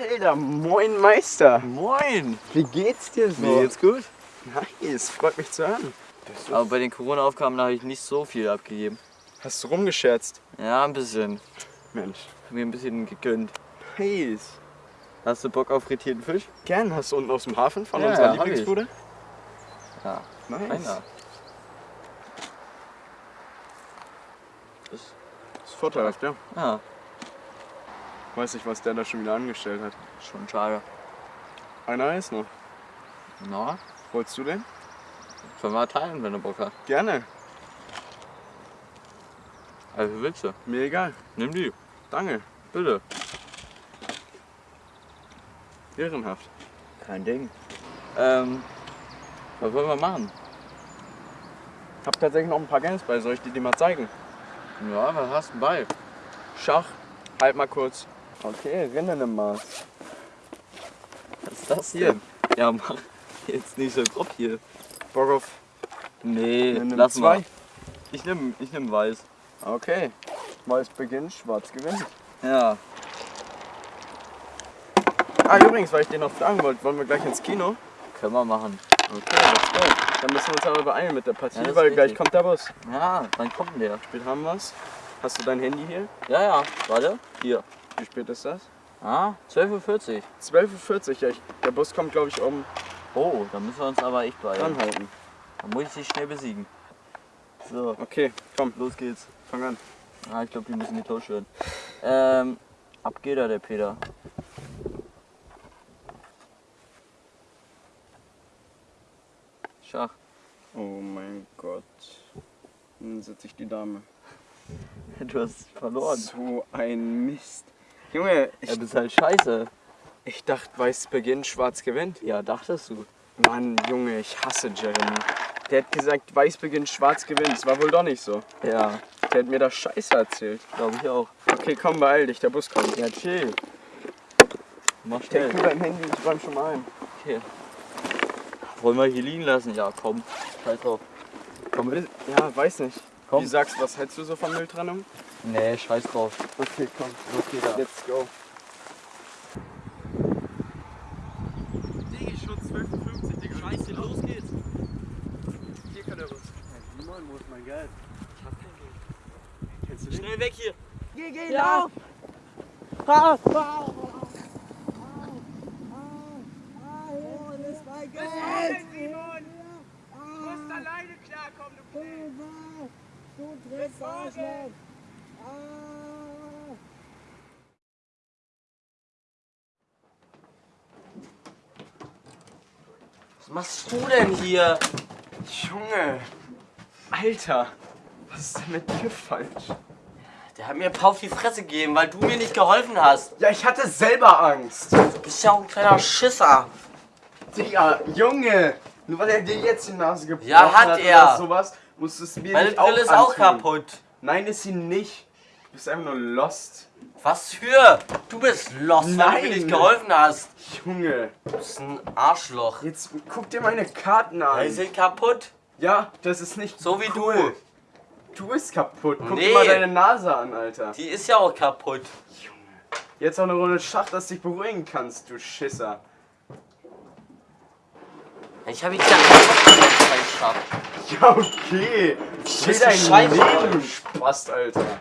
Alter, moin Meister. Moin! Wie geht's dir so? Mir geht's gut. Nice, freut mich zu hören. Aber bei den Corona-Aufgaben habe ich nicht so viel abgegeben. Hast du rumgescherzt? Ja, ein bisschen. Mensch. Hab mir ein bisschen gegönnt. Nice. Hast du Bock auf frittierten Fisch? Gern, hast du unten aus dem Hafen von Ja, unserer ja, Lieblingsbude? Ja. Nice. Keiner. Das ist vorteilhaft, ja. Ja, Weiß nicht, was der da schon wieder angestellt hat. schon schade. Einer ist noch. Na, Wolltest du den? können wir teilen, wenn du Bock hast. Gerne. Also willst du? Mir egal. Nimm die. Danke. Bitte. Ehrenhaft. Kein Ding. Ähm, was wollen wir machen? Hab tatsächlich noch ein paar Games bei. Soll ich dir die mal zeigen? Ja, was hast du bei? Schach. Halt mal kurz. Okay, Rennen im Maß. Was ist das Hier. Ja, mach jetzt nicht so grob hier. Bock auf Nee, Nimm lass zwei. mal. Ich nehm, ich nehm weiß. Okay. Weiß beginnt, schwarz gewinnt. Ja. Ah, übrigens, weil ich dir noch fragen wollte, wollen wir gleich ins Kino? Können wir machen. Okay, let's go. Dann müssen wir uns aber beeilen mit der Partie, Ja, weil gleich richtig. kommt der Bus. Ja, wann kommt der? Spät haben wir's. Hast du dein Handy hier? Ja, ja, warte. Hier. Wie spät ist das? Ah, 12.40 Uhr. 12.40 Uhr. Ja, ich, der Bus kommt, glaube ich, um Oh, da müssen wir uns aber echt beeilen. anhalten. Da muss ich dich schnell besiegen. So, Okay, komm, los geht's. fang an. Ah, ich glaube, die müssen getauscht werden. Ähm, ab geht er, der Peter. Schach. Oh mein Gott. Dann setze ich die Dame. Du hast verloren. So ein Mist. Junge, ich, Ja, bist halt scheiße. ich dachte, weiß beginnt, schwarz gewinnt. Ja, dachtest du. Mann, Junge, ich hasse Jeremy. Der hat gesagt, weiß beginnt, schwarz gewinnt. Das war wohl doch nicht so. Ja, Der hat mir das Scheiße erzählt. glaube ich auch. Okay, komm, beeil dich, der Bus kommt. Ja, chill. Mach schnell. nur dein Handy, ich räum schon mal ein. Okay. Wollen wir hier liegen lassen? Ja, komm. Scheiß drauf. Komm, ja, weiß nicht. Komm. Wie sagst du, was hältst du so von Mülltrennung? Nee, scheiß drauf. Okay, komm. Los geht er. Let's go. Digi, schon 12,50, Digga. Scheiße, los geht's. Hier kann der Bus. Simon, wo ist mein Geld? Ich hab kein Geld. Kennst du den? Schnell weg hier. Geh, geh, Ja. lauf! Ah, ah, ah, wo ist mein Geld? Simon! Du musst alleine klarkommen, du Knirps! Du trittst Arschloch! Ah. Was machst du denn hier? Junge. Alter. Was ist denn mit dir falsch? Der hat mir ein paar auf die Fresse gegeben, weil du mir nicht geholfen hast. Ja, ich hatte selber Angst. Du bist ja auch ein kleiner Schisser. Digga, Junge. Nur weil er dir jetzt die Nase gebrochen Ja, hat hat er. oder sowas, musst du es mir Meine nicht auch Brille ist auch antun. kaputt. Nein, ist sie nicht. Du bist einfach nur lost. Was für? Du bist lost, weil du mir nicht geholfen hast. Junge. Du bist ein Arschloch. Jetzt guck dir meine Karten Die an. sind kaputt. Ja, das ist nicht So wie cool. Du bist kaputt. Guck Nee. dir mal deine Nase an, Alter. Die ist ja auch kaputt. Jetzt auch eine Runde Schach, dass du dich beruhigen kannst, du Schisser. Ich habe ihn ja. Ja, okay. bist Chill ein Leben, Spast, Alter.